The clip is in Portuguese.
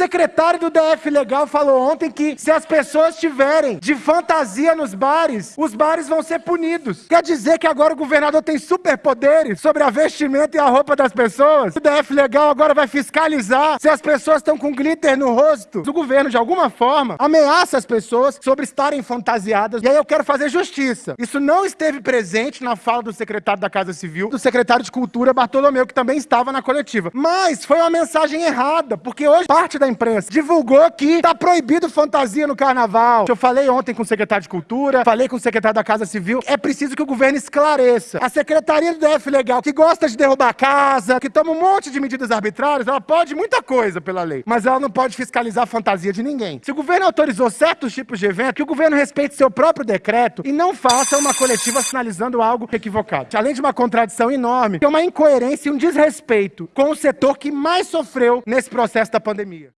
secretário do DF Legal falou ontem que se as pessoas tiverem de fantasia nos bares, os bares vão ser punidos. Quer dizer que agora o governador tem superpoderes sobre a vestimenta e a roupa das pessoas? O DF Legal agora vai fiscalizar se as pessoas estão com glitter no rosto. O governo, de alguma forma, ameaça as pessoas sobre estarem fantasiadas. E aí eu quero fazer justiça. Isso não esteve presente na fala do secretário da Casa Civil, do secretário de Cultura, Bartolomeu, que também estava na coletiva. Mas foi uma mensagem errada, porque hoje parte da imprensa divulgou que está proibido fantasia no carnaval. Eu falei ontem com o secretário de Cultura, falei com o secretário da Casa Civil. É preciso que o governo esclareça. A Secretaria do DF Legal, que gosta de derrubar a casa, que toma um monte de medidas arbitrárias, ela pode muita coisa pela lei, mas ela não pode fiscalizar a fantasia de ninguém. Se o governo autorizou certos tipos de evento, que o governo respeite seu próprio decreto e não faça uma coletiva sinalizando algo equivocado. Além de uma contradição enorme, tem uma incoerência e um desrespeito com o setor que mais sofreu nesse processo da pandemia.